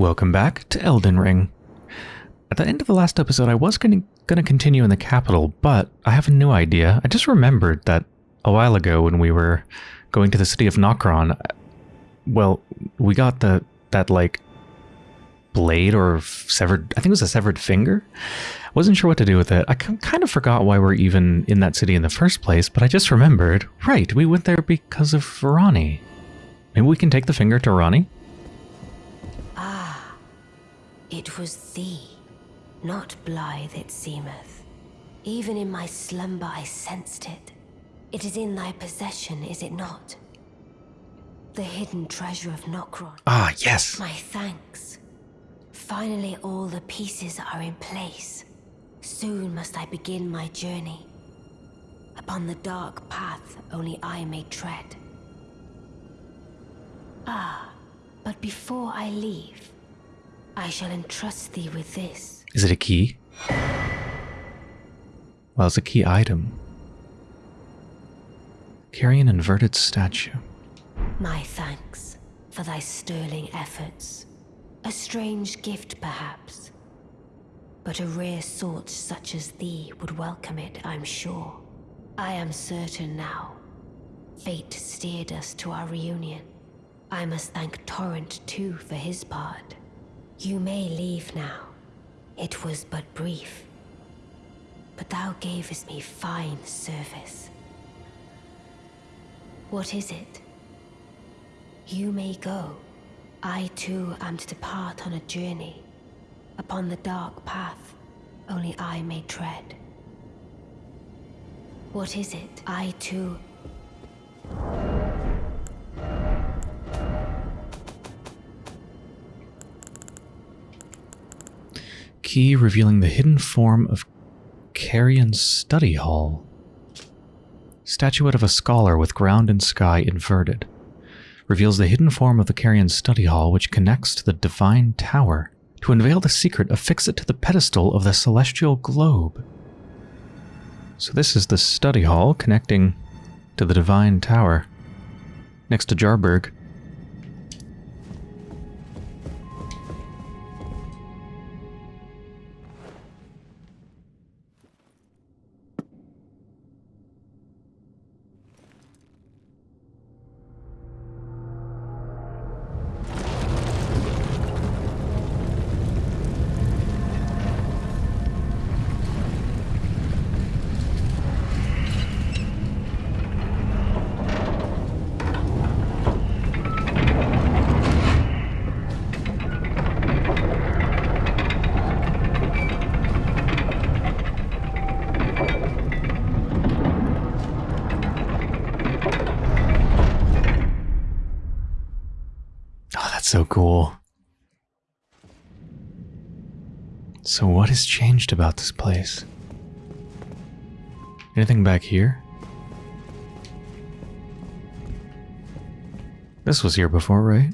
Welcome back to Elden Ring. At the end of the last episode, I was going to continue in the capital, but I have a new idea. I just remembered that a while ago when we were going to the city of Nokron, well, we got the that like blade or severed, I think it was a severed finger. Wasn't sure what to do with it. I kind of forgot why we're even in that city in the first place, but I just remembered, right, we went there because of Ranni. Maybe we can take the finger to Ranni? It was thee, not Blaidd it seemeth. Even in my slumber I sensed it. It is in thy possession, is it not? The hidden treasure of Nokron. Ah, yes. My thanks. Finally all the pieces are in place. Soon must I begin my journey. Upon the dark path only I may tread. Ah, but before I leave, I shall entrust thee with this. Is it a key? Well, it's a key item. Carry an inverted statue. My thanks for thy sterling efforts. A strange gift, perhaps. But a rare sort such as thee would welcome it, I'm sure. I am certain now. Fate steered us to our reunion. I must thank Torrent too for his part. You may leave now. It was but brief. But thou gavest me fine service. What is it? You may go. I too am to depart on a journey. Upon the dark path, only I may tread. What is it? I too... Key revealing the hidden form of Carian study hall. Statuette of a scholar with ground and sky inverted. Reveals the hidden form of the Carrion study hall which connects to the divine tower. To unveil the secret, affix it to the pedestal of the celestial globe. So this is the study hall connecting to the divine tower. Next to Jarburg. About this place? Anything back here? This was here before, right?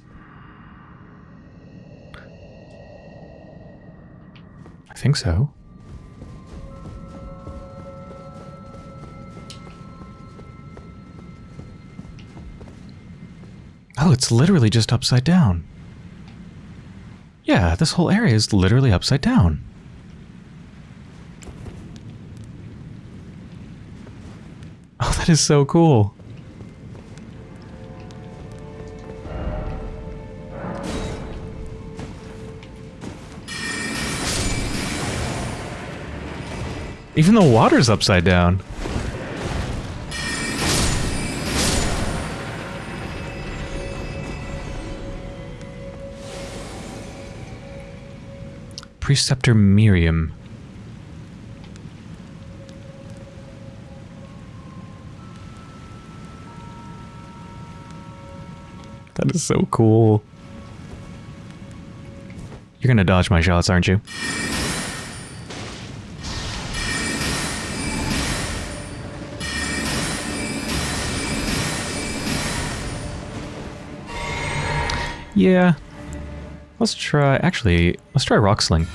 I think so. Oh, it's literally just upside down. Yeah, this whole area is literally upside down. Oh, that is so cool. Even the water's upside down. Preceptor Miriam. That is so cool. You're gonna dodge my shots, aren't you? Yeah, Let's try, actually, let's try Rock Sling.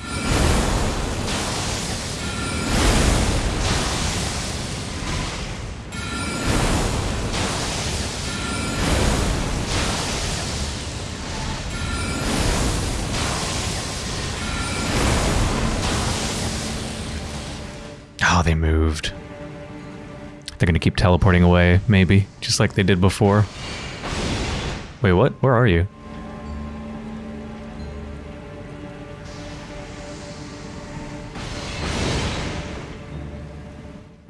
Teleporting away, maybe, just like they did before. Wait, what? Where are you?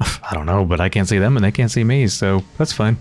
I don't know, but I can't see them and they can't see me, so that's fine.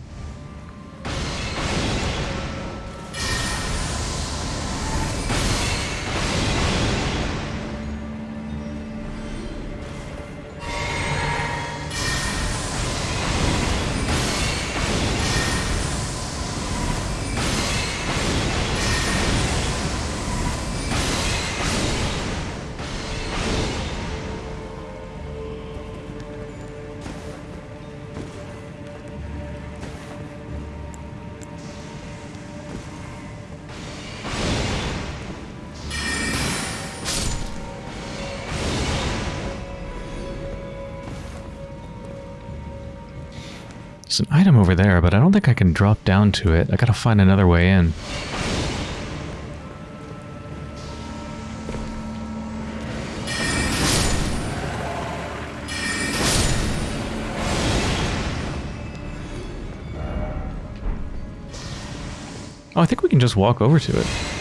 Item over there, but I don't think I can drop down to it. I gotta find another way in. Oh, I think we can just walk over to it.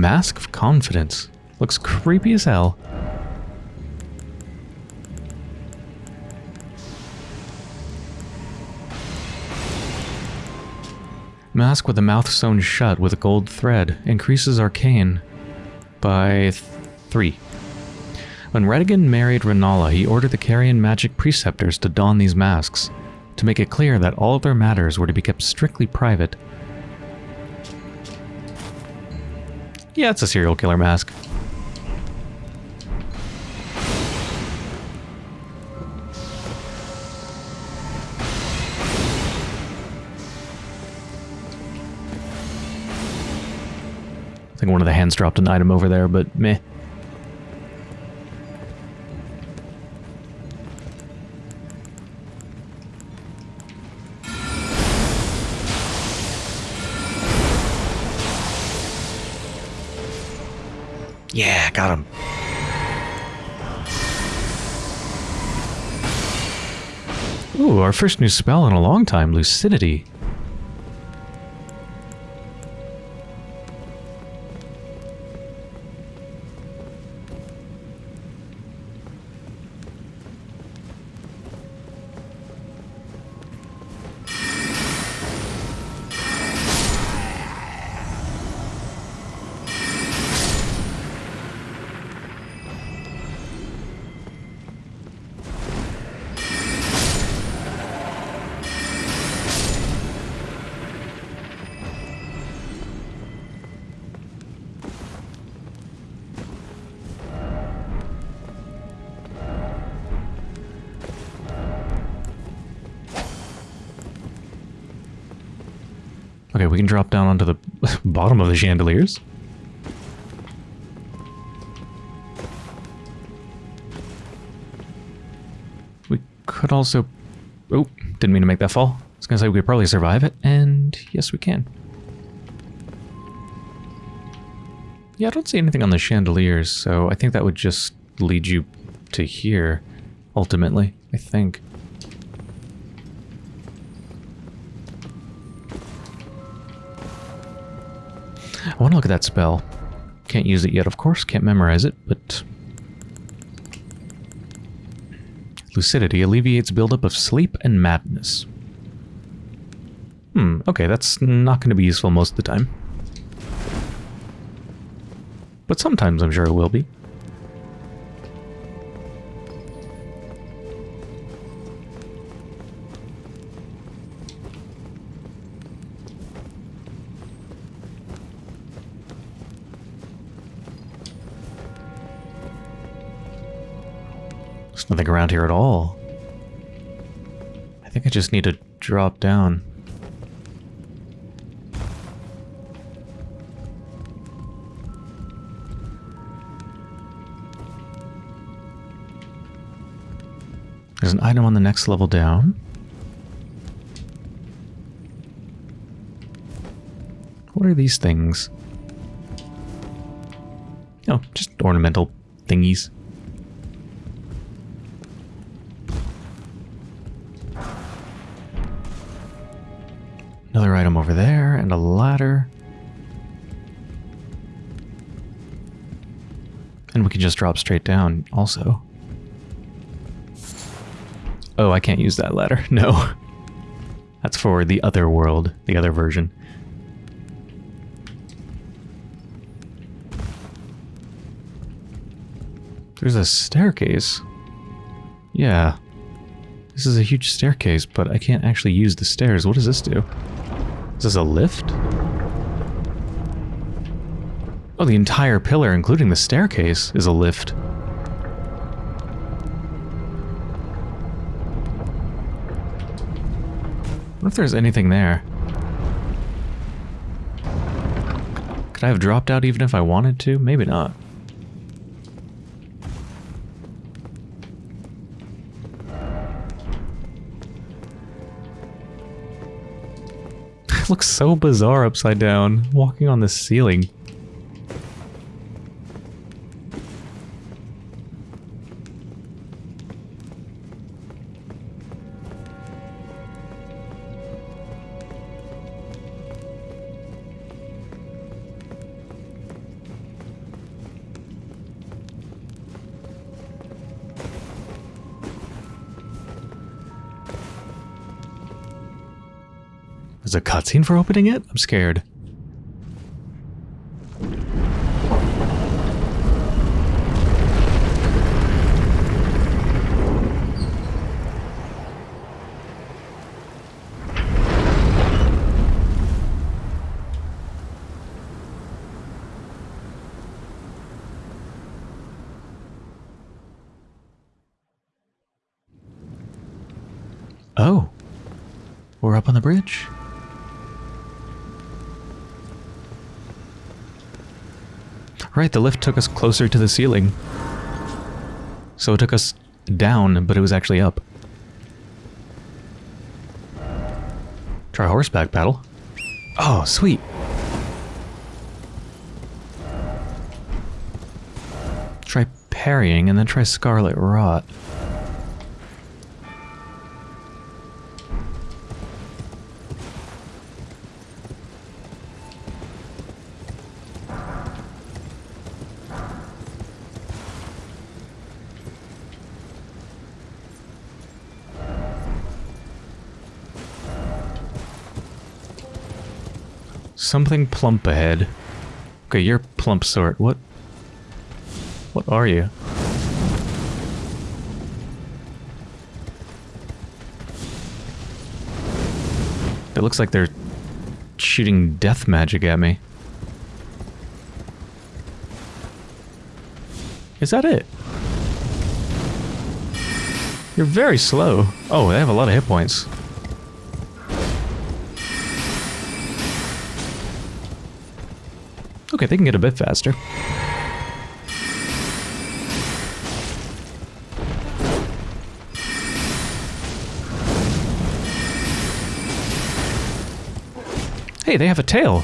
Mask of Confidence. Looks creepy as hell. Mask with a mouth sewn shut with a gold thread. Increases arcane by th three. When Radagon married Renala, he ordered the Carian magic preceptors to don these masks, to make it clear that all their matters were to be kept strictly private Yeah, it's a serial killer mask. I think one of the hands dropped an item over there, but meh. First new spell in a long time, Lucidity. Okay, we can drop down onto the bottom of the chandeliers. We could also... Oh, didn't mean to make that fall. I was going to say we could probably survive it, and yes, we can. Yeah, I don't see anything on the chandeliers, so I think that would just lead you to here, ultimately, I think. I want to look at that spell. Can't use it yet, of course. Can't memorize it, but... Lucidity alleviates buildup of sleep and madness. Hmm, okay, that's not going to be useful most of the time. But sometimes I'm sure it will be. Nothing around here at all. I think I just need to drop down. There's an item on the next level down. What are these things? Oh, just ornamental thingies. Just drop straight down also. Oh, I can't use that ladder. No. That's for the other world, the other version. There's a staircase. Yeah. This is a huge staircase, but I can't actually use the stairs. What does this do? Is this a lift? Oh, the entire pillar, including the staircase, is a lift. What if there's anything there? Could I have dropped out even if I wanted to? Maybe not. looks so bizarre upside down, walking on the ceiling. A cutscene for opening it? I'm scared. Oh. We're up on the bridge. Right, the lift took us closer to the ceiling. So it took us down, but it was actually up. Try horseback battle. Oh, sweet. Try parrying and then try Scarlet Rot. Something plump ahead. Okay, you're plump sort. What? What are you? It looks like they're shooting death magic at me. Is that it? You're very slow. Oh, they have a lot of hit points. Okay, they can get a bit faster. Hey, they have a tail.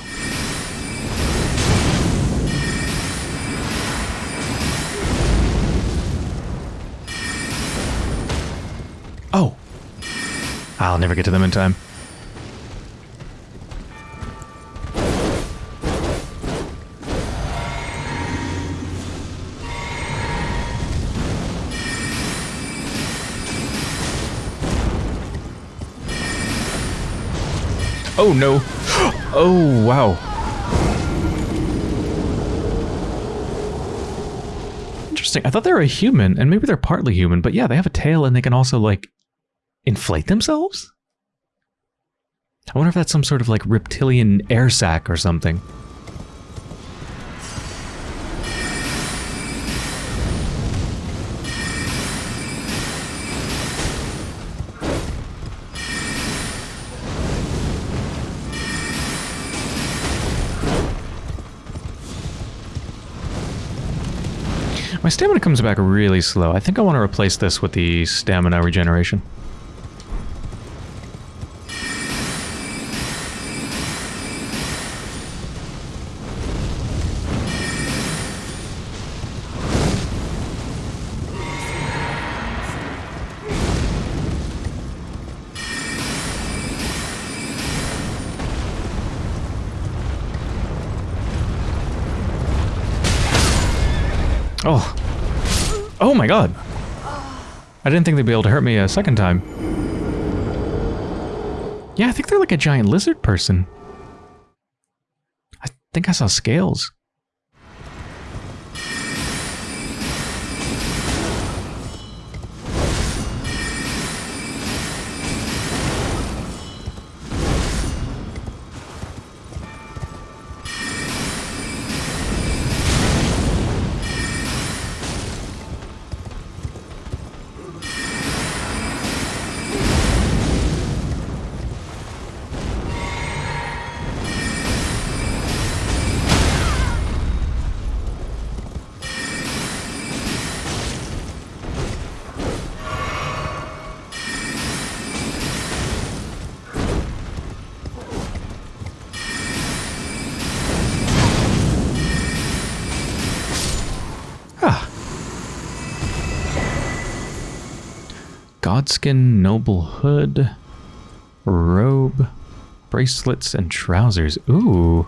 Oh. I'll never get to them in time. Oh no. Oh wow. Interesting. I thought they were a human, and maybe they're partly human, but yeah, they have a tail and they can also like inflate themselves? I wonder if that's some sort of like reptilian air sac or something. Stamina comes back really slow. I think I want to replace this with the stamina regeneration. I didn't think they'd be able to hurt me a second time. Yeah, I think they're like a giant lizard person. I think I saw scales. Godskin noble hood, robe, bracelets, and trousers. Ooh.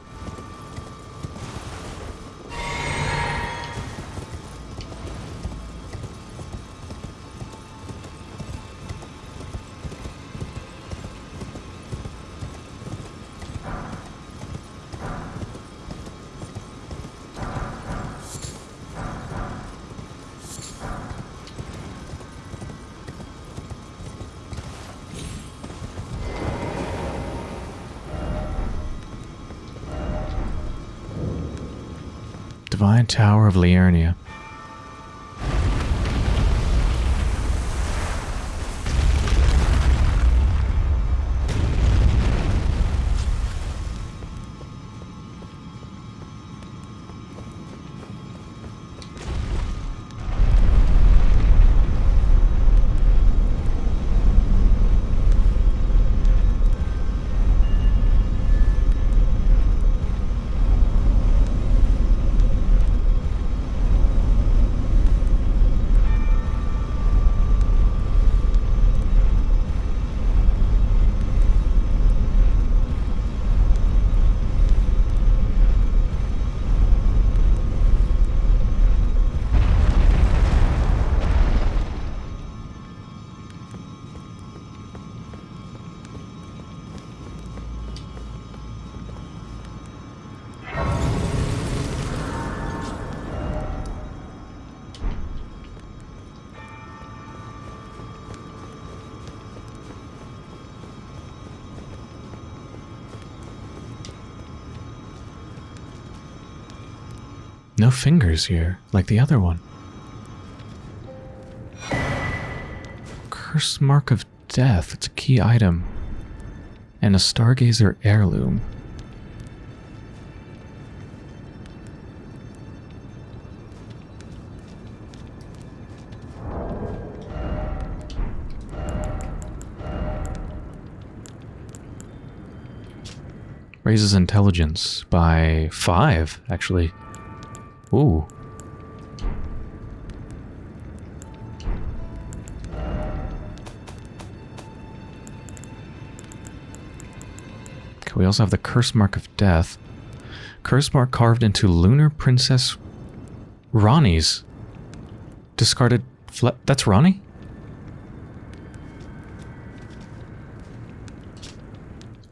Tower of Liurnia. No fingers here, like the other one. Curse Mark of Death. It's a key item. And a Stargazer heirloom. Raises intelligence by five, actually. Ooh. Okay, we also have the Curse Mark of Death. Curse Mark carved into Lunar Princess Ranni's discarded That's Ranni?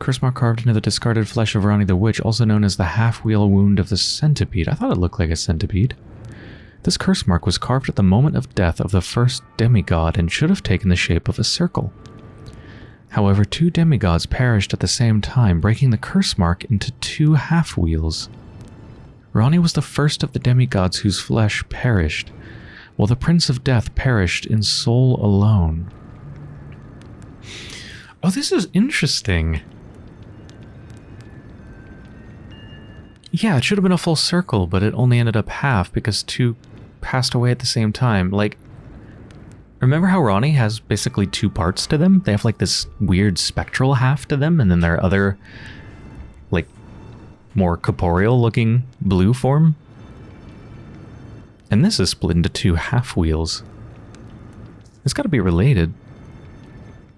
Curse carved into the discarded flesh of Ranni the Witch, also known as the half-wheel wound of the centipede. I thought it looked like a centipede. This curse mark was carved at the moment of death of the first demigod and should have taken the shape of a circle. However, two demigods perished at the same time, breaking the curse mark into two half-wheels. Ranni was the first of the demigods whose flesh perished, while the Prince of Death perished in soul alone. Oh, this is interesting. Yeah, it should have been a full circle, but it only ended up half because two passed away at the same time. Like, remember how Ranni has basically two parts to them? They have like this weird spectral half to them, and then their other, like, more corporeal looking blue form. And this is split into two half wheels. It's got to be related.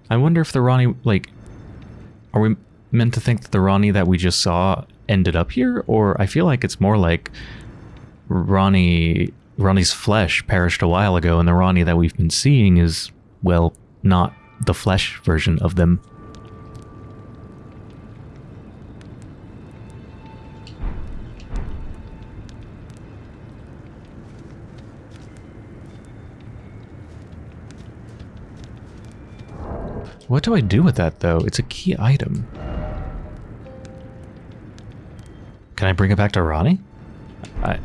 I wonder if the Ranni, like, are we meant to think that the Ranni that we just saw ended up here, or I feel like it's more like Ranni Ranni's flesh perished a while ago, and the Ranni that we've been seeing is, well, not the flesh version of them. What do I do with that, though? It's a key item. Can I bring it back to Ranni? I...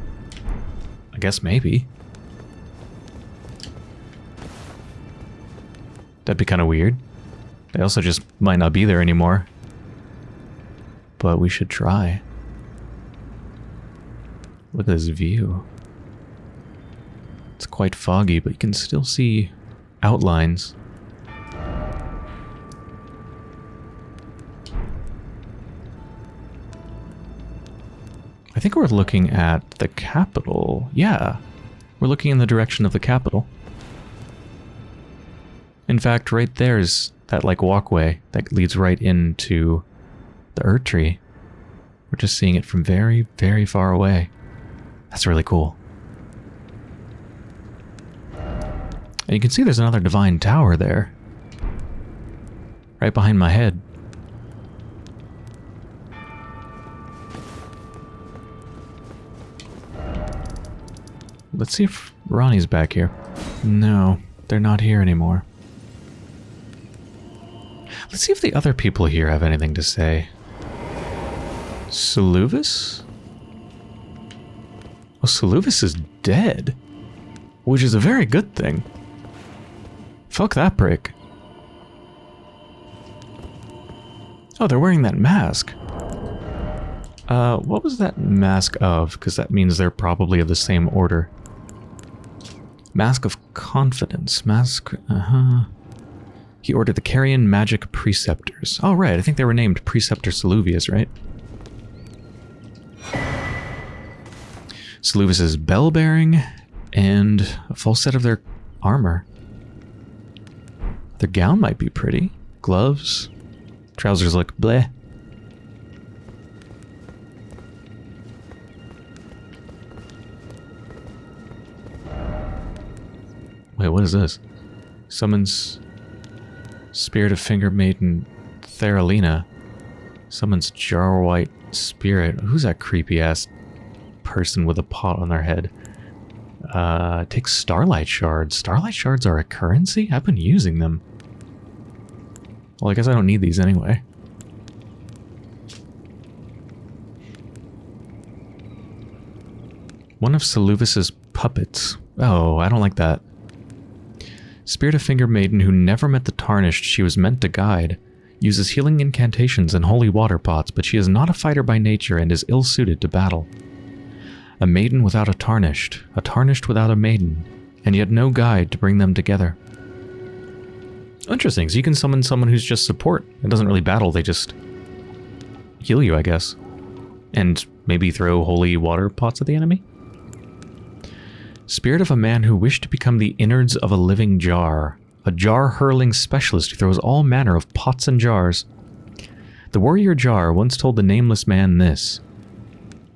I guess maybe. That'd be kind of weird. They also just might not be there anymore. But we should try. Look at this view. It's quite foggy, but you can still see outlines. I think we're looking at the capital. Yeah, we're looking in the direction of the capital. In fact, right there's that like walkway that leads right into the Erdtree. We're just seeing it from very, very far away. That's really cool. And you can see there's another divine tower there. Right behind my head. Let's see if Ranni's back here. No, they're not here anymore. Let's see if the other people here have anything to say. Seluvis? Well, Seluvis is dead. Which is a very good thing. Fuck that prick. Oh, they're wearing that mask. Uh, what was that mask of? Because that means they're probably of the same order. Mask of Confidence. Mask... Uh-huh. He ordered the Carian Magic Preceptors. Oh, right. I think they were named Preceptor Saluvius, right? Saluvius's bell bearing and a full set of their armor. Their gown might be pretty. Gloves. Trousers look bleh. Wait, what is this? Summons Spirit of Finger Maiden Therolina. Summons Jar White Spirit. Who's that creepy ass person with a pot on their head? Uh, takes Starlight Shards. Starlight Shards are a currency? I've been using them. Well, I guess I don't need these anyway. One of Seluvis's puppets. Oh, I don't like that. Spirit of Finger Maiden who never met the Tarnished she was meant to guide, uses healing incantations and holy water pots, but she is not a fighter by nature and is ill-suited to battle. A maiden without a Tarnished, a Tarnished without a maiden, and yet no guide to bring them together. Interesting, so you can summon someone who's just support. It doesn't really battle, they just heal you, I guess. And maybe throw holy water pots at the enemy? Spirit of a man who wished to become the innards of a living jar. A jar-hurling specialist who throws all manner of pots and jars. The warrior jar once told the nameless man this.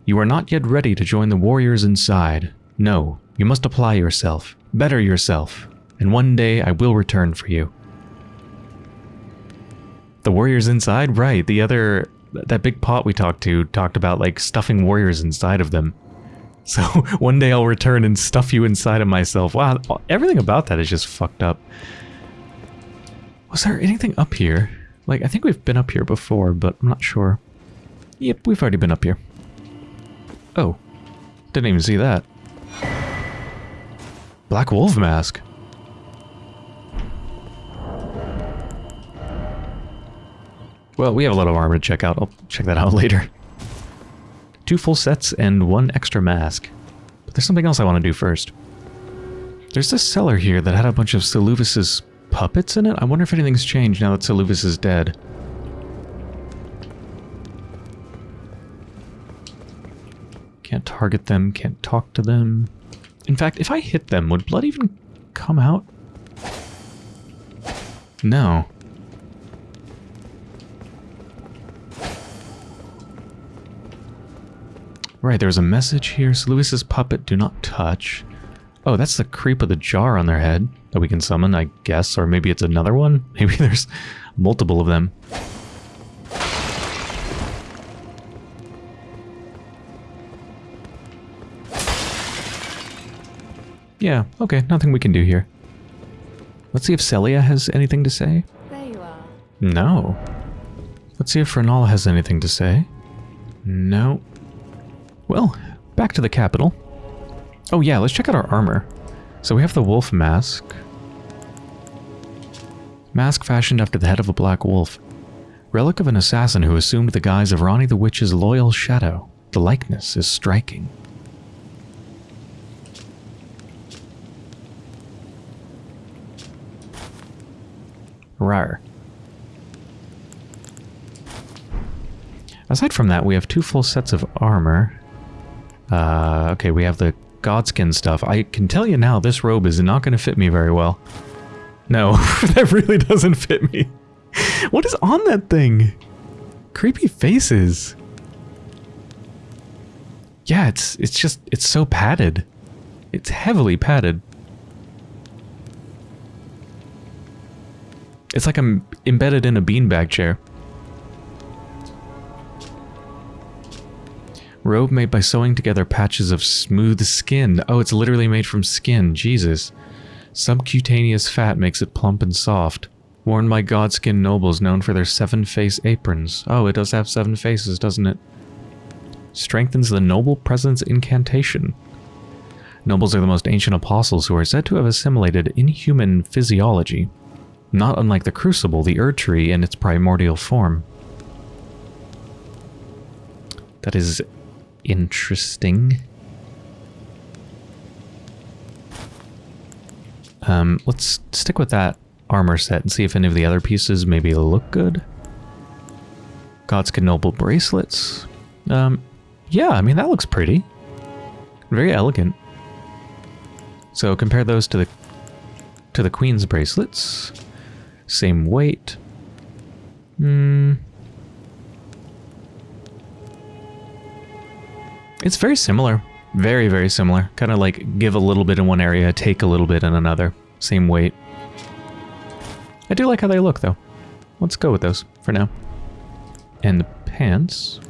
You are not yet ready to join the warriors inside. No, you must apply yourself, better yourself, and one day I will return for you. The warriors inside? Right, the other... That big pot we talked to talked about, like, stuffing warriors inside of them. So one day I'll return and stuff you inside of myself. Wow, everything about that is just fucked up. Was there anything up here? Like, I think we've been up here before, but I'm not sure. Yep, we've already been up here. Oh. Didn't even see that. Black Wolf Mask. Well, we have a lot of armor to check out. I'll check that out later. Two full sets and one extra mask. But there's something else I want to do first. There's this cellar here that had a bunch of Seluvis's puppets in it. I wonder if anything's changed now that Seluvis is dead. Can't target them, can't talk to them. In fact, if I hit them, would blood even come out? No. Right, there's a message here. Lewis's puppet, do not touch. Oh, that's the creep of the jar on their head that we can summon, I guess. Or maybe it's another one. Maybe there's multiple of them. Yeah, okay, nothing we can do here. Let's see if Celia has anything to say. There you are. No. Let's see if Renala has anything to say. No. Well, back to the capital. Oh yeah, let's check out our armor. So we have the wolf mask. Mask fashioned after the head of a black wolf. Relic of an assassin who assumed the guise of Ranni the Witch's loyal shadow. The likeness is striking. Rar. Aside from that, we have two full sets of armor. Uh, okay, we have the godskin stuff. I can tell you now, this robe is not going to fit me very well. No, that really doesn't fit me. What is on that thing? Creepy faces. Yeah, it's it's just it's so padded. It's heavily padded. It's like I'm embedded in a beanbag chair. Robe made by sewing together patches of smooth skin. Oh, it's literally made from skin. Jesus. Subcutaneous fat makes it plump and soft. Worn by Godskin nobles known for their seven face aprons. Oh, it does have seven faces, doesn't it? Strengthens the noble presence incantation. Nobles are the most ancient apostles who are said to have assimilated inhuman physiology, not unlike the crucible, the Erdtree in its primordial form. That is interesting. Um, let's stick with that armor set and see if any of the other pieces maybe look good. Godskin Noble bracelets. Um, yeah, I mean, that looks pretty. Very elegant. So compare those to the to the Queen's bracelets. Same weight. Hmm. It's very similar. Very, very similar. Kind of like give a little bit in one area, take a little bit in another. Same weight. I do like how they look, though. Let's go with those for now. And the pants.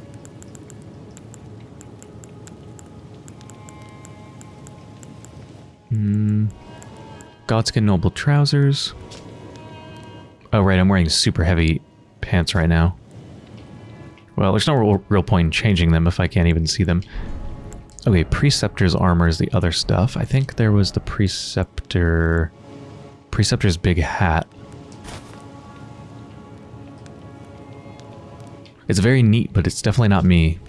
Hmm. Godskin Noble trousers. Oh, right, I'm wearing super heavy pants right now. Well, there's no real, point in changing them if I can't even see them. Okay, Preceptor's armor is the other stuff. I think there was the Preceptor... Preceptor's big hat. It's very neat, but it's definitely not me.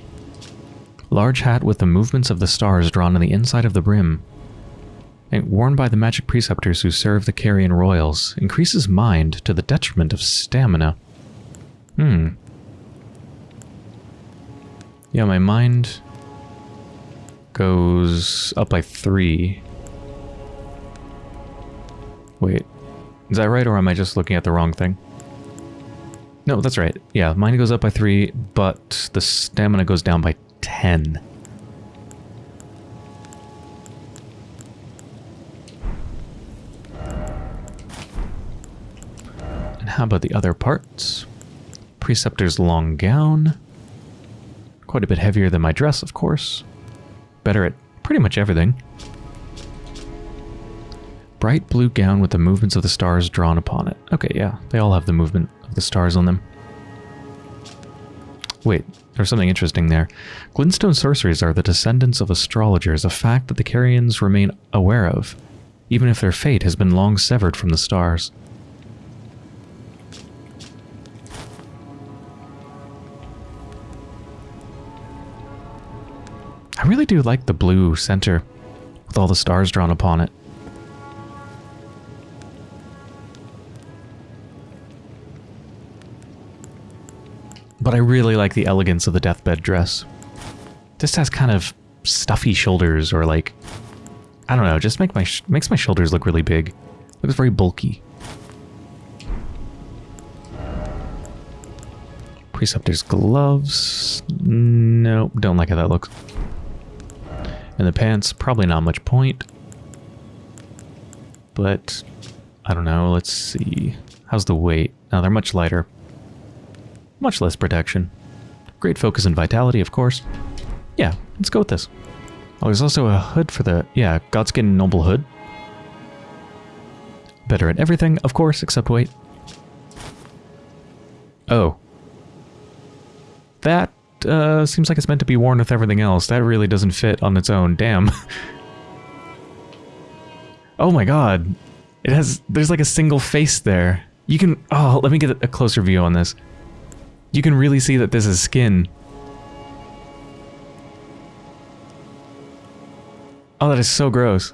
Large hat with the movements of the stars drawn on the inside of the brim. And worn by the magic preceptors who serve the Carian royals, increases mind to the detriment of stamina. Hmm. Yeah, my mind goes up by three. Wait, is that right or am I just looking at the wrong thing? No, that's right. Yeah, mine goes up by three, but the stamina goes down by 10. And how about the other parts? Preceptor's long gown. Quite a bit heavier than my dress, of course. Better at pretty much everything. Bright blue gown with the movements of the stars drawn upon it. Okay, yeah, they all have the movement of the stars on them. Wait, there's something interesting there. Glintstone sorceries are the descendants of astrologers, a fact that the Carians remain aware of, even if their fate has been long severed from the stars. I really do like the blue center with all the stars drawn upon it. But I really like the elegance of the deathbed dress. This has kind of stuffy shoulders or like, I don't know, just make my makes my shoulders look really big. Looks very bulky. Preceptor's gloves. Nope, don't like how that looks. And the pants, probably not much point. but I don't know. Let's see. How's the weight? Now they're much lighter. Much less protection. Great focus and vitality, of course. Yeah, let's go with this. Oh, there's also a hood for the... Yeah, Godskin Noble Hood. Better at everything, of course, except weight. Oh. That uh, seems like it's meant to be worn with everything else. That really doesn't fit on its own. Damn. oh my god. It has... There's like a single face there. You can... Oh, let me get a closer view on this. You can really see that this is skin. Oh, that is so gross.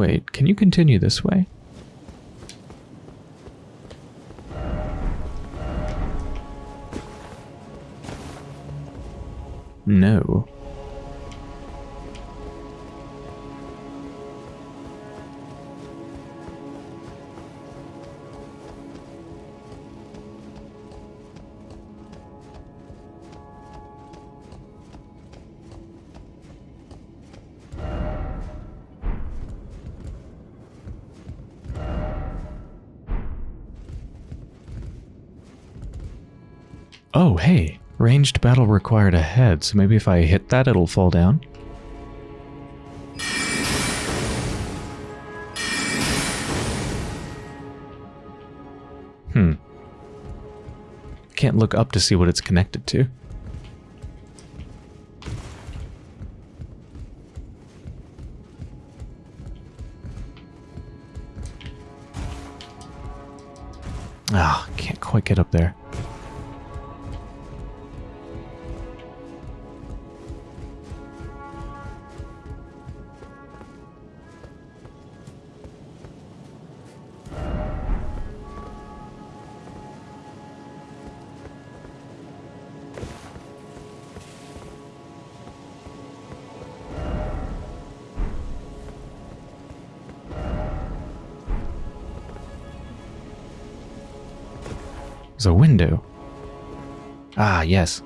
Wait, can you continue this way? No. Oh, hey. Ranged battle required ahead, so maybe if I hit that, it'll fall down? Hmm. Can't look up to see what it's connected to. Ah, can't quite get up there. Yes.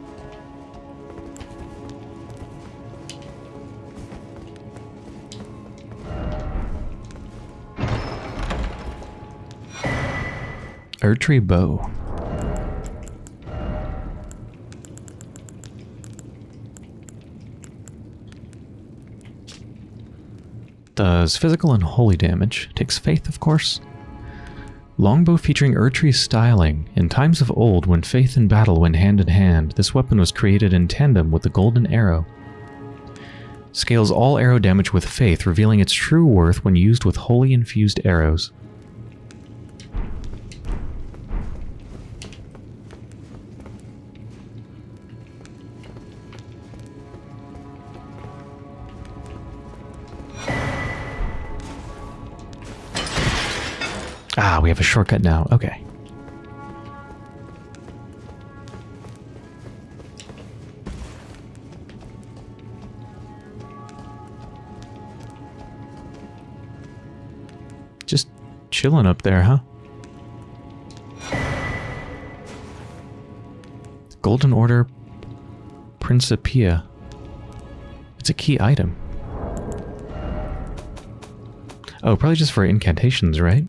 Erdtree bow. Does physical and holy damage. Takes faith, of course. Longbow featuring Erdtree styling. In times of old, when faith and battle went hand in hand, this weapon was created in tandem with the golden arrow. Scales all arrow damage with faith, revealing its true worth when used with holy infused arrows. Have a shortcut now. Okay. Just chilling up there, huh? Golden Order Principia. It's a key item. Oh, probably just for incantations, right?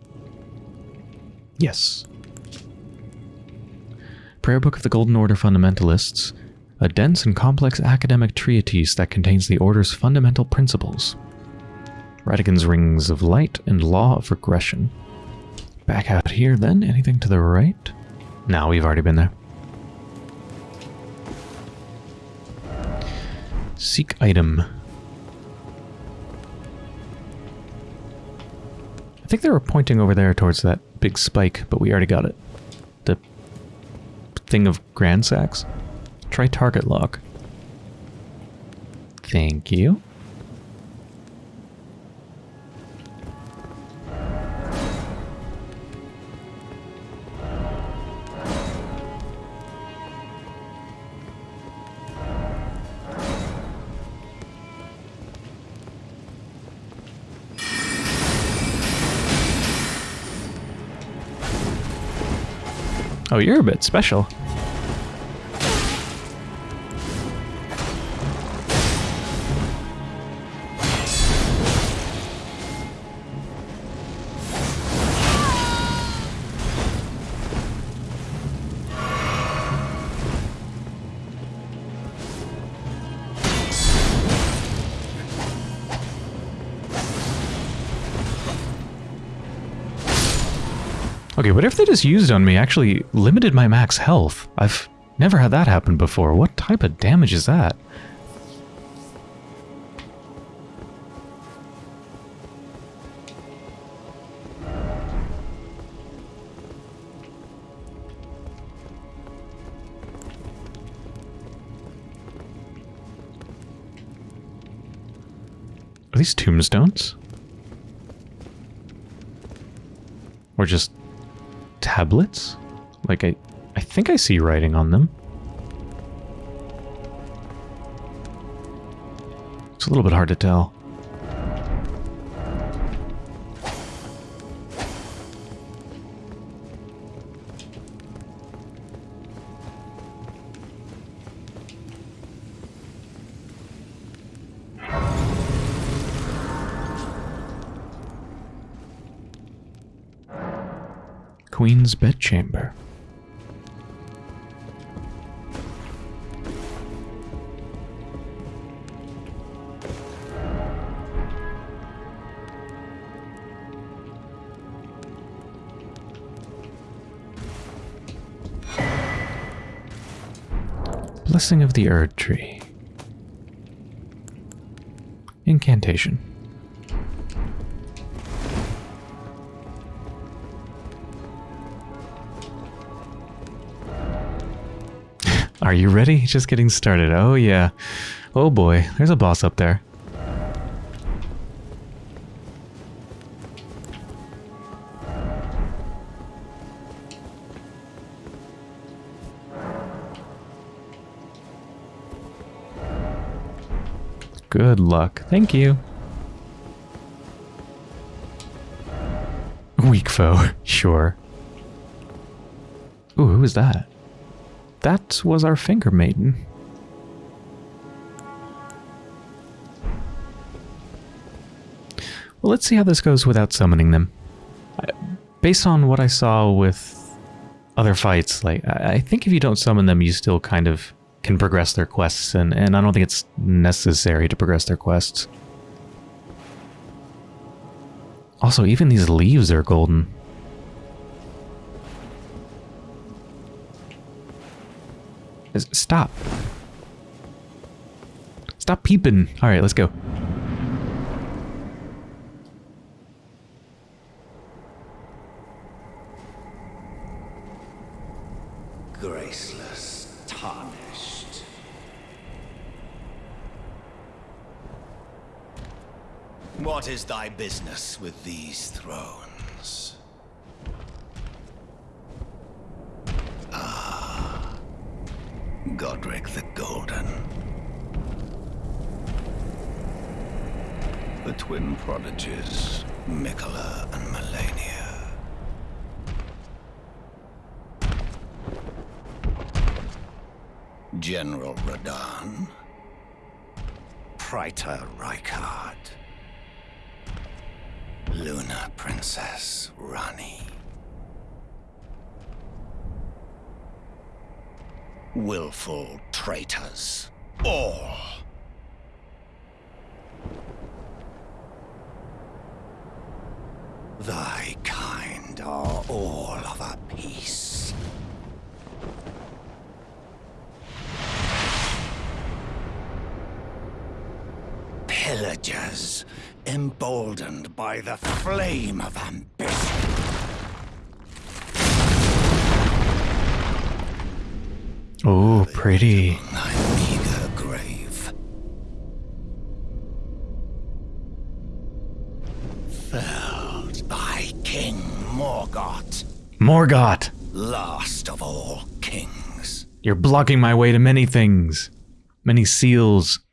Yes. Prayer Book of the Golden Order Fundamentalists, a dense and complex academic treatise that contains the Order's fundamental principles. Radagon's Rings of Light and Law of Regression. Back out here then, anything to the right? No, we've already been there. Seek item. I think they were pointing over there towards that big spike, but we already got it. The thing of Gransax. Try target lock. Thank you. Oh, you're a bit special. Whatever they just used on me actually limited my max health. I've never had that happen before. What type of damage is that? Are these tombstones? Or just tablets? Like I I think I see writing on them. It's a little bit hard to tell. Queen's bedchamber. Blessing of the Erdtree. Incantation. You ready? Just getting started. Oh, yeah. Oh, boy. There's a boss up there. Good luck. Thank you. Weak foe. Sure. Ooh, who was that? That was our finger maiden. Well, let's see how this goes without summoning them. Based on what I saw with other fights, like I, I think if you don't summon them, you still kind of can progress their quests, and, and I don't think it's necessary to progress their quests. Also, even these leaves are golden. Stop. Stop peeping. All right, let's go. Graceless, tarnished. What is thy business with these thrones? Godrick the Golden. The twin prodigies, Miquella and Malenia. General Radahn, Praetor Rykard, Lunar Princess Ranni. willful traitors. All. Thy kind are all of a piece. Pillagers, emboldened by the flame of ambition. Oh, pretty. Thy meager grave. Felled thy king Morgott, Morgott! last of all kings. You're blocking my way to many things. Many seals.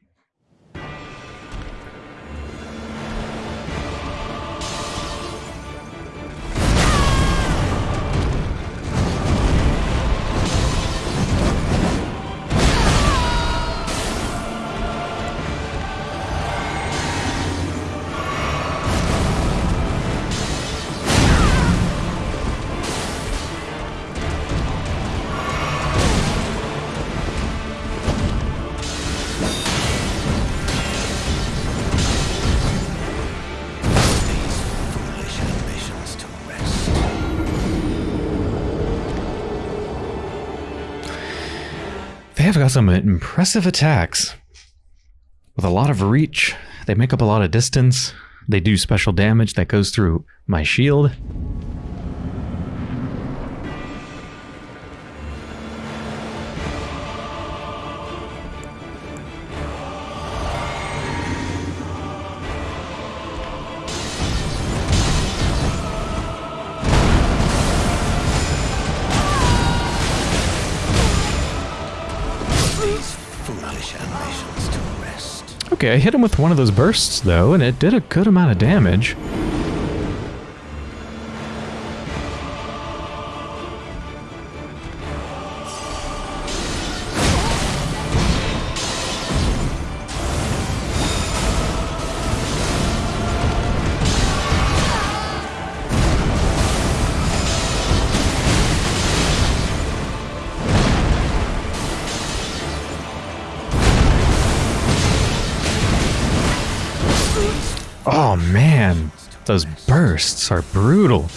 Got some impressive attacks. With a lot of reach, they make up a lot of distance. They do special damage that goes through my shield. Okay, I hit him with one of those bursts, though, and it did a good amount of damage. Are brutal.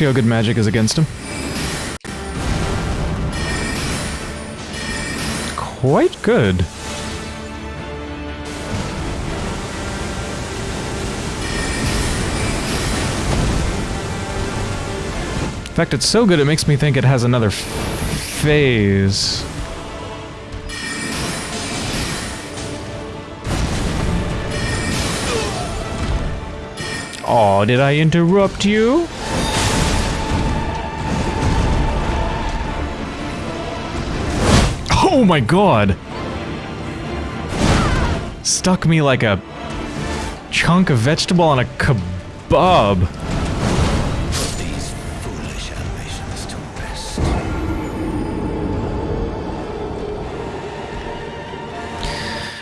See how good magic is against him? Quite good. In fact, it's so good it makes me think it has another phase. Oh, did I interrupt you? Oh my god! Stuck me like a chunk of vegetable on a kebab. These foolish animations to rest.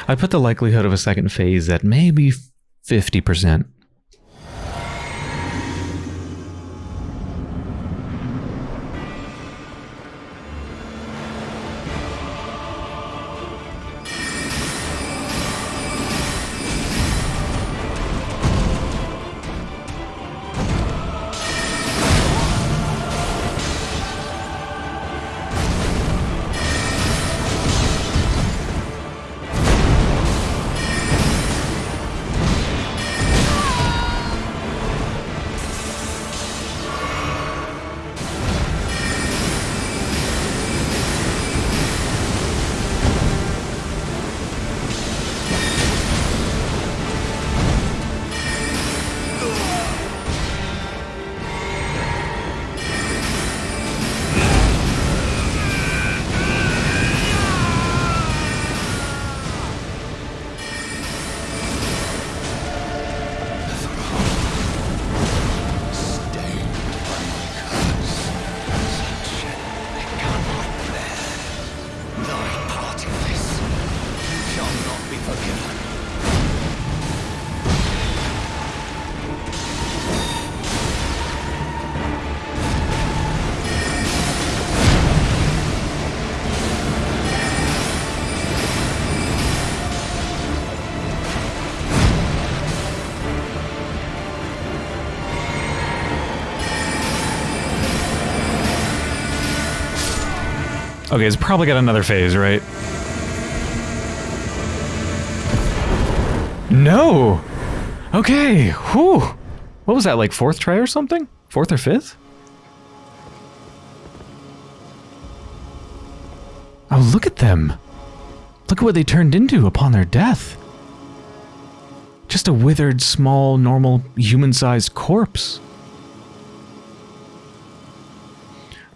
I put the likelihood of a second phase at maybe 50%. Okay, it's probably got another phase, right? No! Okay, whew! What was that, like fourth try or something? Fourth or fifth? Oh, look at them! Look at what they turned into upon their death. Just a withered, small, normal, human-sized corpse.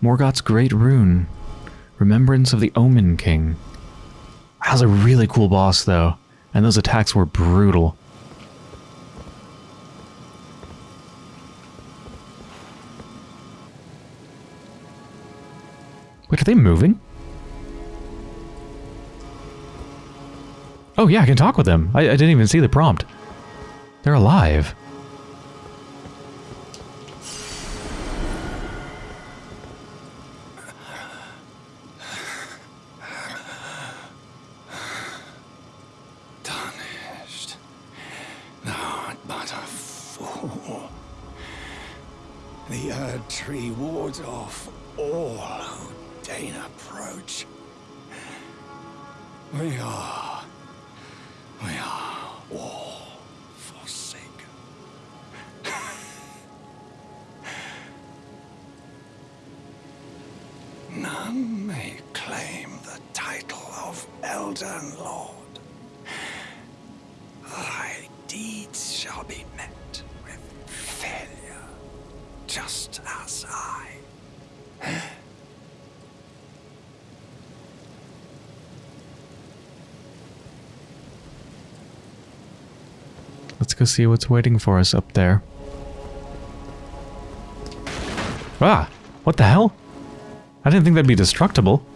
Morgott's Great Rune. Remembrance of the Omen King. That was a really cool boss, though, and those attacks were brutal. Wait, are they moving? Oh yeah, I can talk with them. I, I didn't even see the prompt. They're alive. The Tree wards off all who deign approach. We are... We are all forsaken. None may claim the title of Elden Lord. Thy deeds shall be met with failure, just as I. Let's go see what's waiting for us up there. Ah! What the hell? I didn't think that'd be destructible.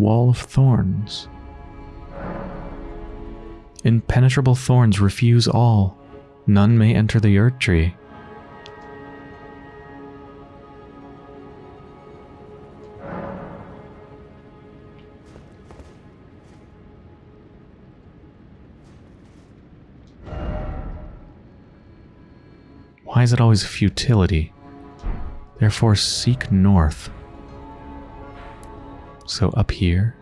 Wall of thorns. Impenetrable thorns refuse all. None may enter the Erdtree. Why is it always futility? Therefore seek north. So up here.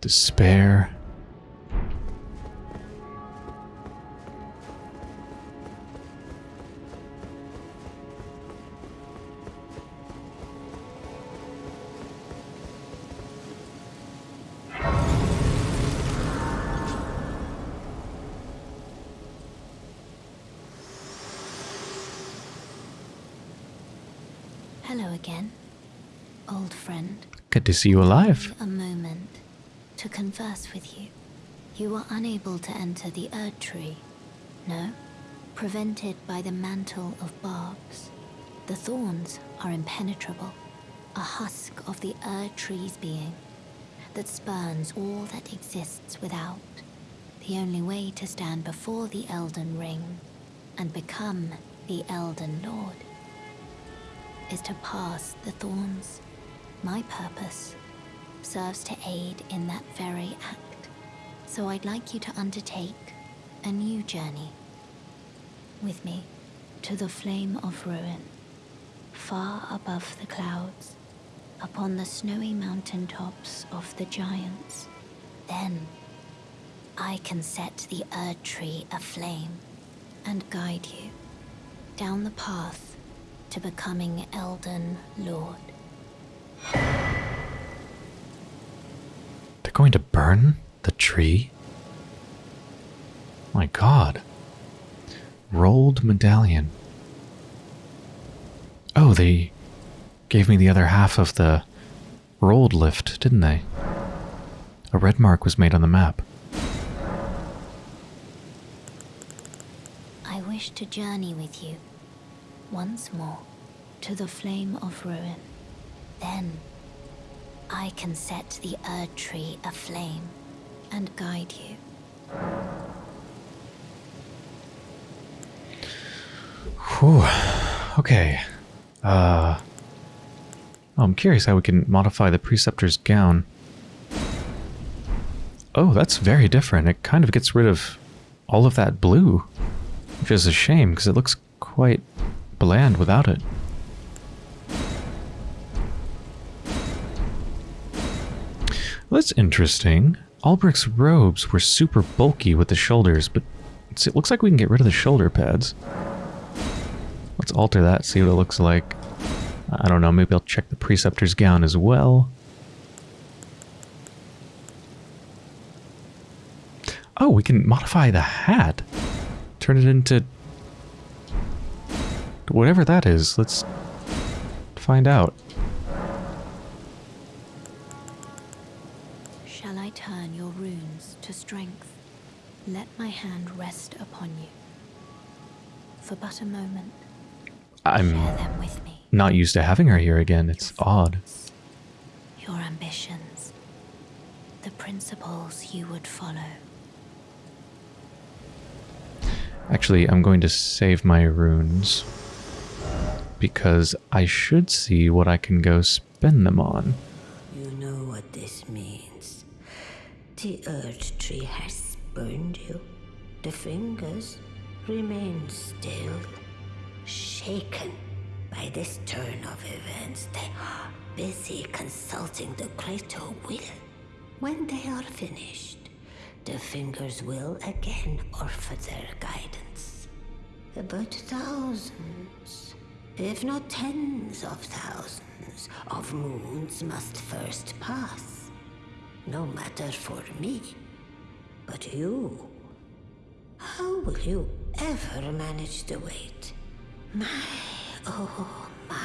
Despair. To see you alive. A moment to converse with you. You were unable to enter the Erdtree. No? Prevented by the mantle of barbs. The thorns are impenetrable. A husk of the Erdtree's being that spurns all that exists without. The only way to stand before the Elden Ring and become the Elden Lord is to pass the thorns. My purpose serves to aid in that very act. So I'd like you to undertake a new journey with me to the Flame of Ruin, far above the clouds, upon the snowy mountain tops of the giants. Then I can set the Erdtree aflame and guide you down the path to becoming Elden Lord. They're going to burn the tree? My god. Rold medallion. Oh, they gave me the other half of the Rold lift, didn't they? A red mark was made on the map. I wish to journey with you once more to the Flame of Ruin. Then I can set the Erdtree aflame and guide you. Whew. Okay. Uh. Oh, I'm curious how we can modify the Preceptor's gown. Oh, that's very different. It kind of gets rid of all of that blue. Which is a shame, because it looks quite bland without it. That's interesting. Alberich's robes were super bulky with the shoulders, but it looks like we can get rid of the shoulder pads. Let's alter that, see what it looks like. I don't know, maybe I'll check the Preceptor's gown as well. Oh, we can modify the hat. Turn it into... Whatever that is. Let's find out. For but a moment, I'm share them with me. not used to having her here again. It's odd. Your ambitions. The principles you would follow. Actually, I'm going to save my runes. Because I should see what I can go spend them on. You know what this means. The Erdtree has spurned you. The fingers remain still, shaken by this turn of events. They are busy consulting the greater will. When they are finished, the fingers will again offer their guidance. But thousands, if not tens of thousands, of moons must first pass. No matter for me, but you. How will you ever manage the wait? My, oh my.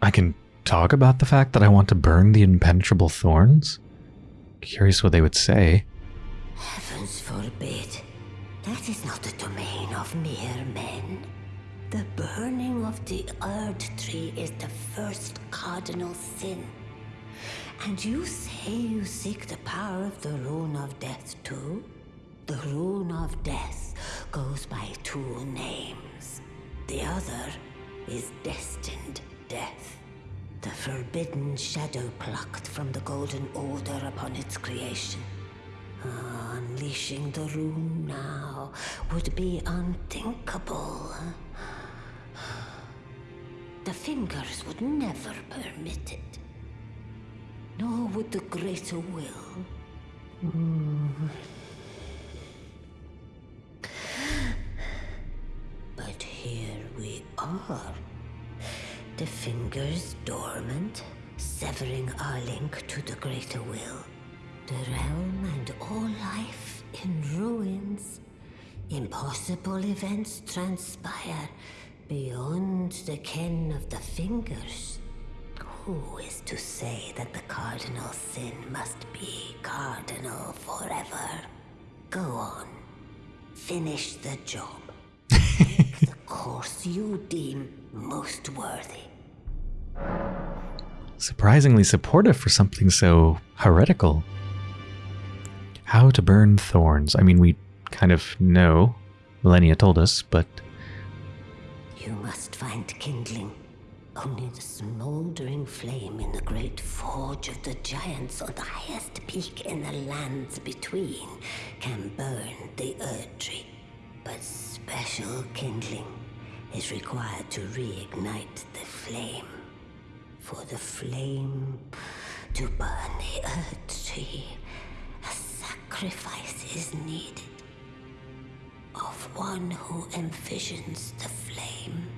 I can talk about the fact that I want to burn the impenetrable thorns? Curious what they would say. Heavens forbid. That is not the domain of mere men. The burning of the Erdtree is the first cardinal sin. And you say you seek the power of the Rune of Death too? The Rune of Death goes by two names. The other is Destined Death. The forbidden shadow plucked from the Golden Order upon its creation. Ah, Unleashing the rune now would be unthinkable. The fingers would never permit it. Nor would the greater will. But here we are. The fingers dormant, severing our link to the greater will. The realm and all life in ruins. Impossible events transpire beyond the ken of the fingers. Who is to say that the cardinal sin must be cardinal forever? Go on. Finish the job. Take the course you deem most worthy. Surprisingly supportive for something so heretical. How to burn thorns. I mean, we kind of know. Melina told us, but You must find kindling. Only the smoldering flame in the great forge of the giants on the highest peak in the lands between can burn the Earth Tree. But special kindling is required to reignite the flame. For the flame to burn the Erdtree, a sacrifice is needed of one who envisions the flame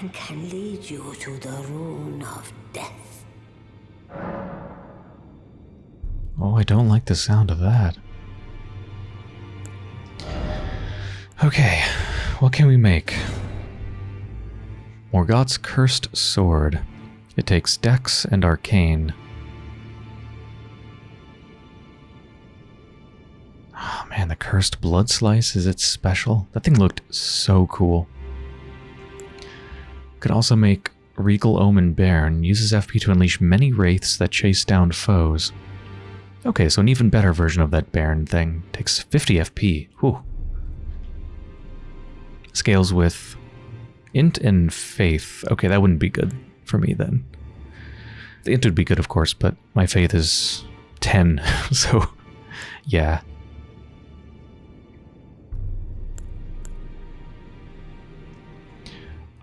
and can lead you to the rune of death. oh, I don't like the sound of that. Okay, what can we make? Morgott's Cursed Sword. It takes Dex and Arcane. Oh man, the Cursed Blood Slice is it special. That thing looked so cool. Could also make Regal Omen Bairn. Uses FP to unleash many wraiths that chase down foes. Okay, so an even better version of that Bairn thing. Takes 50 FP. Whew. Scales with Int and Faith. Okay, that wouldn't be good for me then. The Int would be good, of course, but my Faith is 10, so yeah.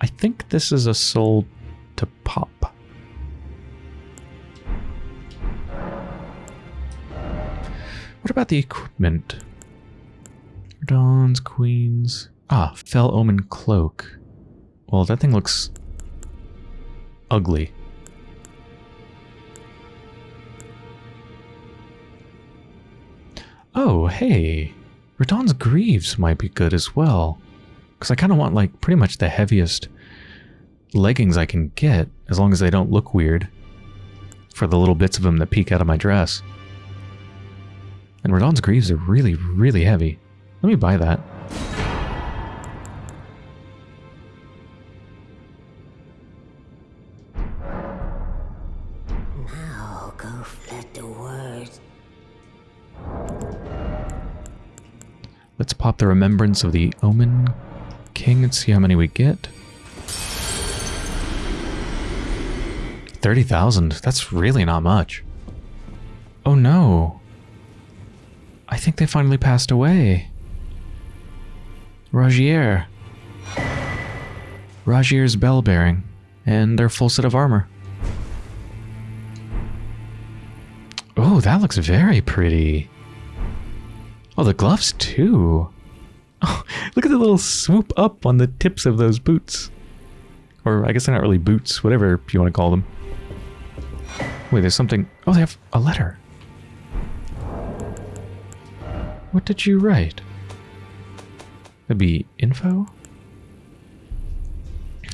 I think this is a soul to pop. What about the equipment? Dawns, queens. Ah, fell omen cloak. Well, that thing looks ugly. Oh, hey. Radahn's Greaves might be good as well. Because I kind of want, like, pretty much the heaviest leggings I can get, as long as they don't look weird. For the little bits of them that peek out of my dress. And Radahn's Greaves are really, really heavy. Let me buy that. Now let the word. Let's pop the Remembrance of the Omen King and see how many we get. 30,000. That's really not much. Oh no. I think they finally passed away. Rogier. Rogier's bell bearing. And their full set of armor. Oh, that looks very pretty. Oh, the gloves too. Look at the little swoop up on the tips of those boots. Or I guess they're not really boots, whatever you want to call them. Wait, there's something. Oh, they have a letter. What did you write? That'd be info?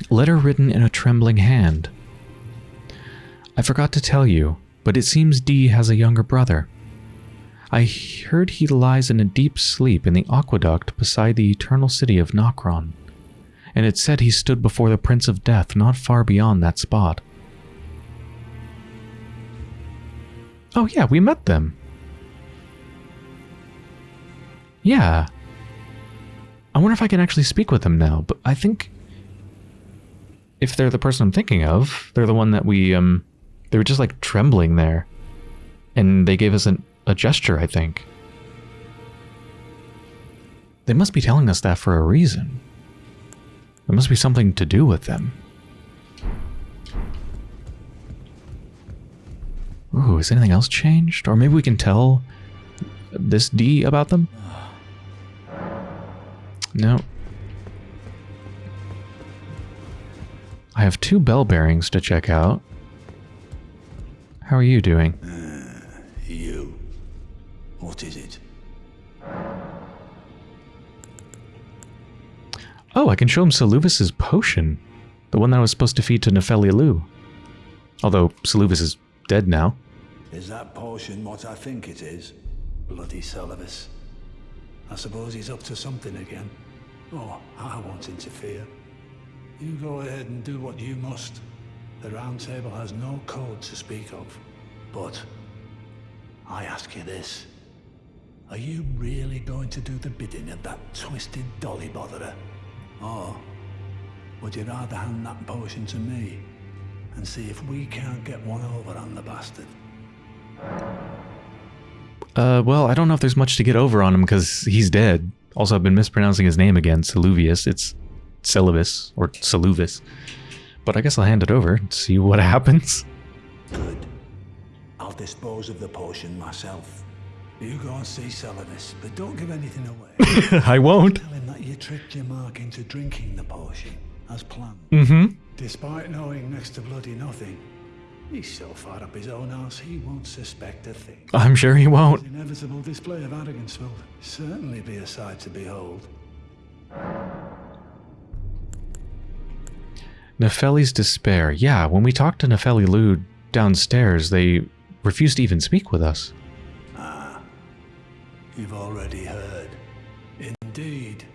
Letter written in a trembling hand. I forgot to tell you, but it seems D has a younger brother. I heard he lies in a deep sleep in the aqueduct beside the eternal city of Nokron, and it said he stood before the Prince of Death not far beyond that spot. Oh yeah, we met them. Yeah. I wonder if I can actually speak with them now, but I think if they're the person I'm thinking of, they're the one that we um they were just like trembling there. And they gave us an, a gesture, I think. They must be telling us that for a reason. There must be something to do with them. Ooh, has anything else changed? Or maybe we can tell this D about them? No. I have two bell bearings to check out. How are you doing? What is it? Oh, I can show him Saluvis's potion. The one that I was supposed to feed to Nepheli Loux. Although Saluvis is dead now. Is that potion what I think it is? Bloody Seluvis. I suppose he's up to something again. Oh, I won't interfere. You go ahead and do what you must. The Round Table has no code to speak of. But I ask you this. Are you really going to do the bidding of that twisted dolly botherer? Or would you rather hand that potion to me and see if we can't get one over on the bastard? Uh, well, I don't know if there's much to get over on him because he's dead. Also, I've been mispronouncing his name again, Saluvius. It's Seluvis, or Saluvis. But I guess I'll hand it over and see what happens. Good. I'll dispose of the potion myself. You go and see Seluvis, but don't give anything away. I won't. Tell him that you tricked your mark into drinking the potion, as planned. Mm-hmm. Despite knowing next to bloody nothing, he's so far up his own arse he won't suspect a thing. I'm sure he won't. His inevitable display of arrogance will certainly be a sight to behold. Nepheli's despair. Yeah, when we talked to Nepheli Loux downstairs, they refused to even speak with us. You've already heard. Indeed.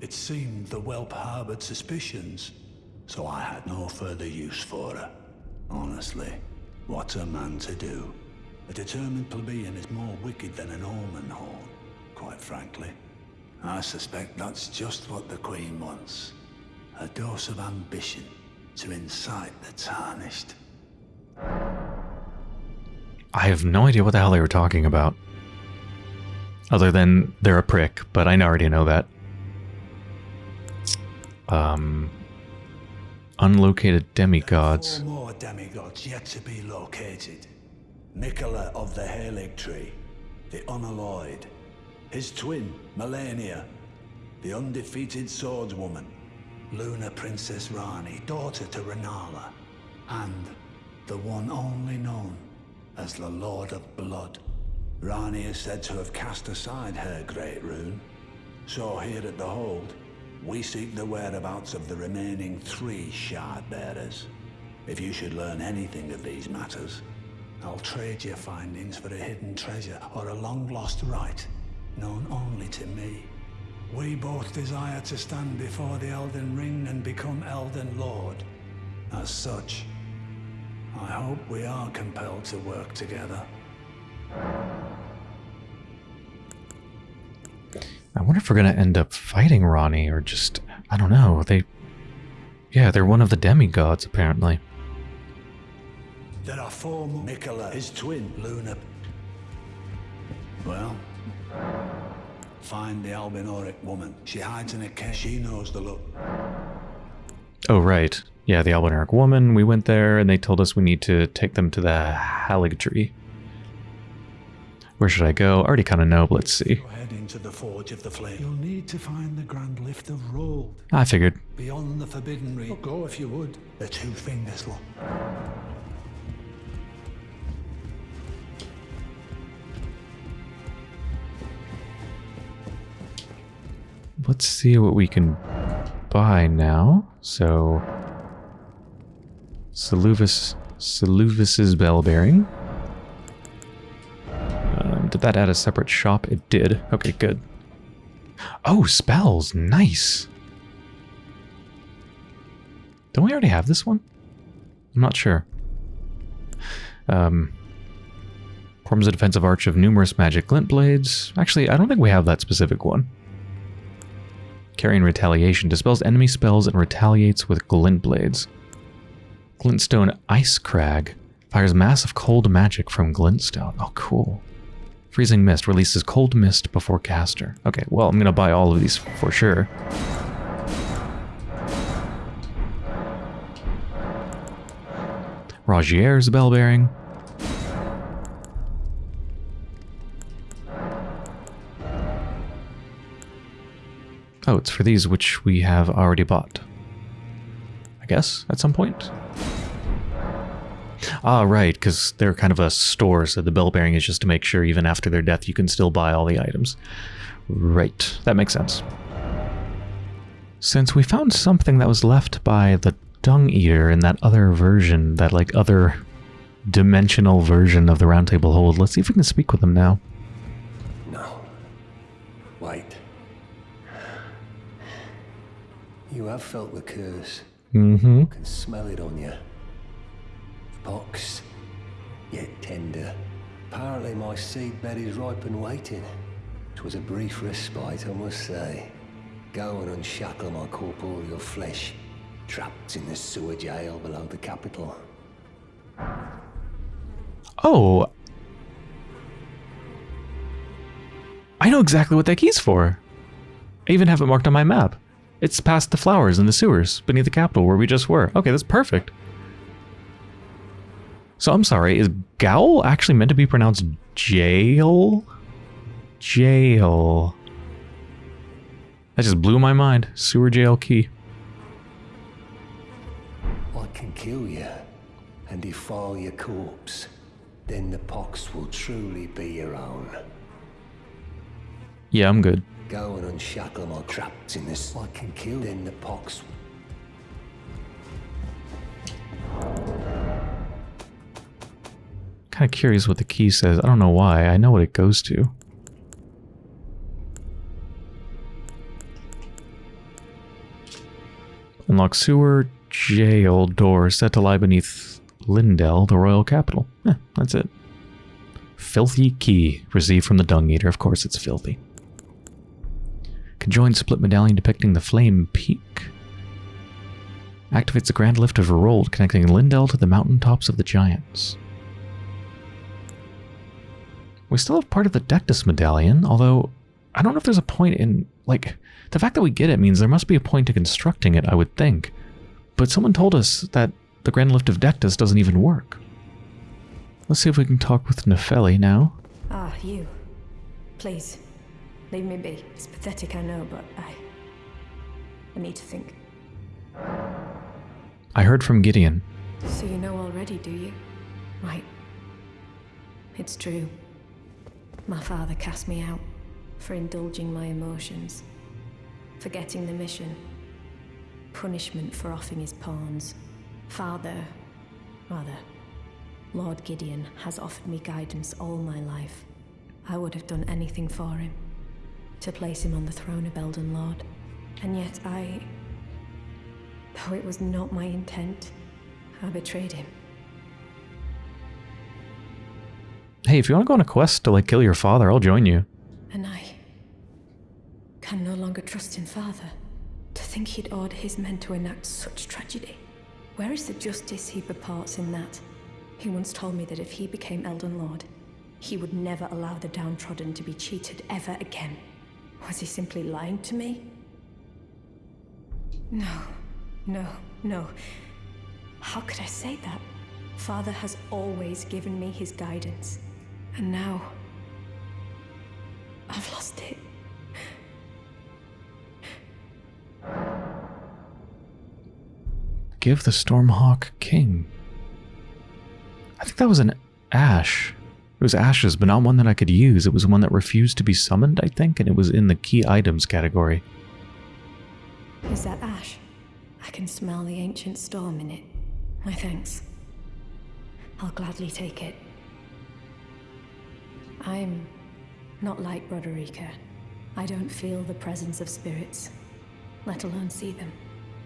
It seemed the whelp harbored suspicions, so I had no further use for her. Honestly, what's a man to do? A determined plebeian is more wicked than an omen horn, quite frankly. I suspect that's just what the Queen wants. A dose of ambition to incite the tarnished. I have no idea what the hell they were talking about. Other than they're a prick, but I already know that. Um, unlocated demigods. There Four more demigods yet to be located. Miquella of the Haligtree, the Unalloyed, his twin, Malenia, the undefeated swordswoman, Luna Princess Ranni, daughter to Renala, and the one only known as the Lord of Blood, Ranni is said to have cast aside her great rune. So here at the Hold, we seek the whereabouts of the remaining three shard bearers. If you should learn anything of these matters, I'll trade your findings for a hidden treasure or a long-lost rite, known only to me. We both desire to stand before the Elden Ring and become Elden Lord. As such, I hope we are compelled to work together. I wonder if we're gonna end up fighting Ranni or just I don't know. They Yeah, they're one of the demigods apparently. There are four more. Miquella, his twin, Luna. Well, find the Albinauric woman. She hides in a cave. She knows the look. Oh right. Yeah, the Albinauric woman, we went there and they told us we need to take them to the Haligtree. Where should I go? I already kind of know, but let's see. Go head into the Forge of the Flame. You'll need to find the Grand Lift of Rold. I figured. Beyond the Forbidden Reach. Go if you would. The Two Fingers look. Let's see what we can buy now. So, Seluvis, Seluvis's bell bearing. Did that add a separate shop? It did. Okay, good. Oh, spells. Nice. Don't we already have this one? I'm not sure. Um, forms a defensive arch of numerous magic glint blades. Actually, I don't think we have that specific one. Carian Retaliation dispels enemy spells and retaliates with glint blades. Glintstone Ice Crag fires massive cold magic from Glintstone. Oh, cool. Freezing Mist releases cold mist before caster. Okay, well, I'm gonna buy all of these for sure. Rogier's Bell Bearing. Oh, it's for these which we have already bought. I guess, at some point? Ah, right, because they're kind of a store, so the bell bearing is just to make sure even after their death you can still buy all the items. Right, that makes sense. Since we found something that was left by the Dung Eater in that other version, that like other dimensional version of the Roundtable Hold, let's see if we can speak with him now. No. Wait. You have felt the curse. Mm-hmm. I can smell it on you. Pox, yet tender. Apparently my seedbed is ripe and waiting. 'Twas a brief respite, I must say. Go and unshackle my corporeal flesh, trapped in the sewer jail below the capital. Oh. I know exactly what that key's for. I even have it marked on my map. It's past the flowers in the sewers beneath the capital where we just were. Okay, that's perfect. So I'm sorry, is Gaol actually meant to be pronounced jail? Jail. That just blew my mind. Sewer jail key. I can kill you and defile your corpse. Then the pox will truly be your own. Yeah, I'm good. Go and unshackle my trapped in this. I can kill. Then the pox. Kind of curious what the key says. I don't know why. I know what it goes to. Unlock sewer jail door set to lie beneath Leyndell, the royal capital. Eh, that's it. Filthy key received from the Dung Eater. Of course, it's filthy. Conjoined split medallion depicting the Flame Peak. Activates the grand lift of Rold, connecting Leyndell to the mountaintops of the Giants. We still have part of the Dectus medallion, although I don't know if there's a point in, like, the fact that we get it means there must be a point to constructing it, I would think. But someone told us that the Grand Lift of Dectus doesn't even work. Let's see if we can talk with Nepheli now. Ah, you. Please, leave me be. It's pathetic, I know, but I. I need to think. I heard from Gideon. So you know already, do you? Right. It's true. My father cast me out for indulging my emotions, forgetting the mission, punishment for offing his pawns. Father, rather, Lord Gideon has offered me guidance all my life. I would have done anything for him, to place him on the throne of Elden Lord. And yet I... Though it was not my intent, I betrayed him. Hey, if you want to go on a quest to like kill your father, I'll join you. And I can no longer trust in Father. To think he'd order his men to enact such tragedy. Where is the justice he purports in that? He once told me that if he became Elden Lord, he would never allow the downtrodden to be cheated ever again. Was he simply lying to me? No, no, no. How could I say that? Father has always given me his guidance. And now... I've lost it. Give the Stormhawk King. I think that was an ash. It was ashes, but not one that I could use. It was one that refused to be summoned, I think, and it was in the key items category. Is that ash? I can smell the ancient storm in it. My thanks. I'll gladly take it. I'm not like Roderika. I don't feel the presence of spirits, let alone see them.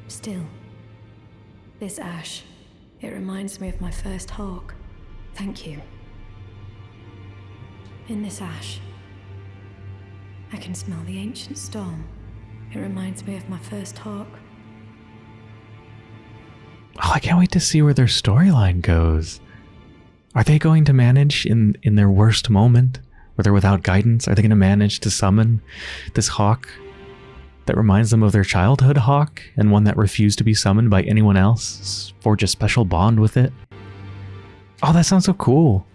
Still, this ash, it reminds me of my first hawk. Thank you. In this ash, I can smell the ancient storm. It reminds me of my first hawk. Oh, I can't wait to see where their storyline goes. Are they going to manage in in their worst moment, where they're without guidance? Are they going to manage to summon this hawk that reminds them of their childhood hawk and one that refused to be summoned by anyone else? Forge a special bond with it? Oh, that sounds so cool.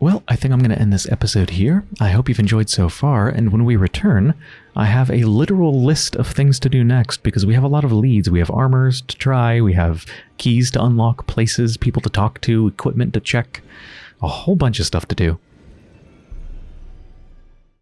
Well, I think I'm going to end this episode here. I hope you've enjoyed so far, and when we return, I have a literal list of things to do next because we have a lot of leads. We have armors to try, we have keys to unlock, places, people to talk to, equipment to check, a whole bunch of stuff to do.